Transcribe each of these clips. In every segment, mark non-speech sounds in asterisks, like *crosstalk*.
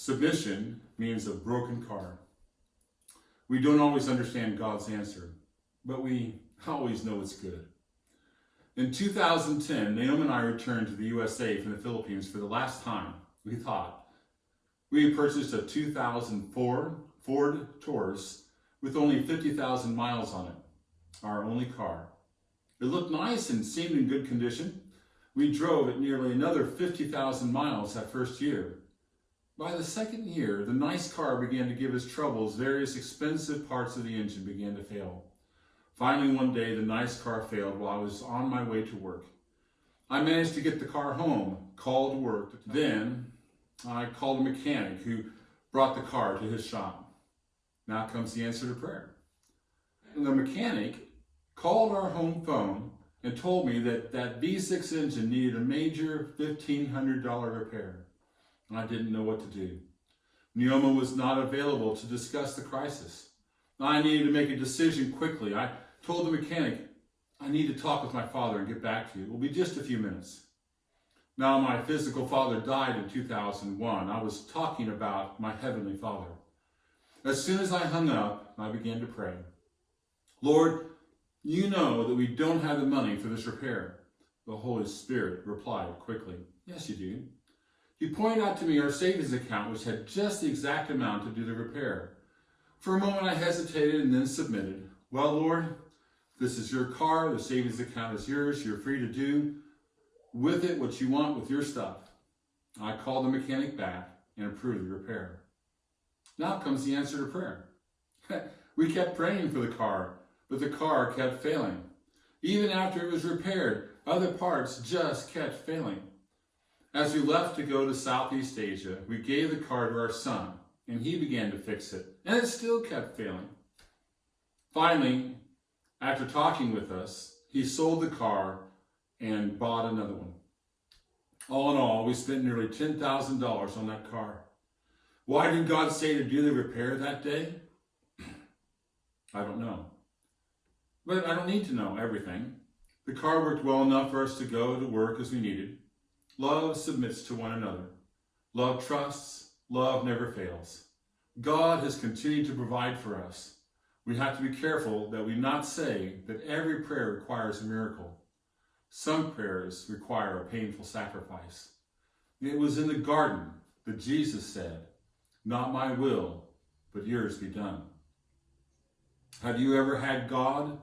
Submission means a broken car. We don't always understand God's answer, but we always know it's good. In 2010, Naomi and I returned to the USA from the Philippines for the last time. We thought we purchased a 2004 Ford Taurus with only 50,000 miles on it, our only car. It looked nice and seemed in good condition. We drove it nearly another 50,000 miles that first year. By the second year, the nice car began to give us trouble as various expensive parts of the engine began to fail. Finally, one day, the nice car failed while I was on my way to work. I managed to get the car home, called work. Then, I called a mechanic who brought the car to his shop. Now comes the answer to prayer. And the mechanic called our home phone and told me that that V6 engine needed a major $1,500 repair. I didn't know what to do. Neoma was not available to discuss the crisis. I needed to make a decision quickly. I told the mechanic, I need to talk with my father and get back to you. It will be just a few minutes. Now, my physical father died in 2001. I was talking about my heavenly father. As soon as I hung up, I began to pray. Lord, you know that we don't have the money for this repair. The Holy Spirit replied quickly, Yes, you do. He pointed out to me our savings account, which had just the exact amount to do the repair. For a moment I hesitated and then submitted. Well, Lord, this is your car, the savings account is yours, you're free to do with it what you want with your stuff. I called the mechanic back and approved the repair. Now comes the answer to prayer. *laughs* we kept praying for the car, but the car kept failing. Even after it was repaired, other parts just kept failing. As we left to go to Southeast Asia, we gave the car to our son, and he began to fix it, and it still kept failing. Finally, after talking with us, he sold the car and bought another one. All in all, we spent nearly $10,000 on that car. Why did God say to do the repair that day? *clears throat* I don't know. But I don't need to know everything. The car worked well enough for us to go to work as we needed. Love submits to one another. Love trusts. Love never fails. God has continued to provide for us. We have to be careful that we not say that every prayer requires a miracle. Some prayers require a painful sacrifice. It was in the garden that Jesus said, Not my will, but yours be done. Have you ever had God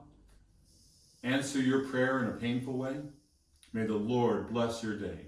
answer your prayer in a painful way? May the Lord bless your day.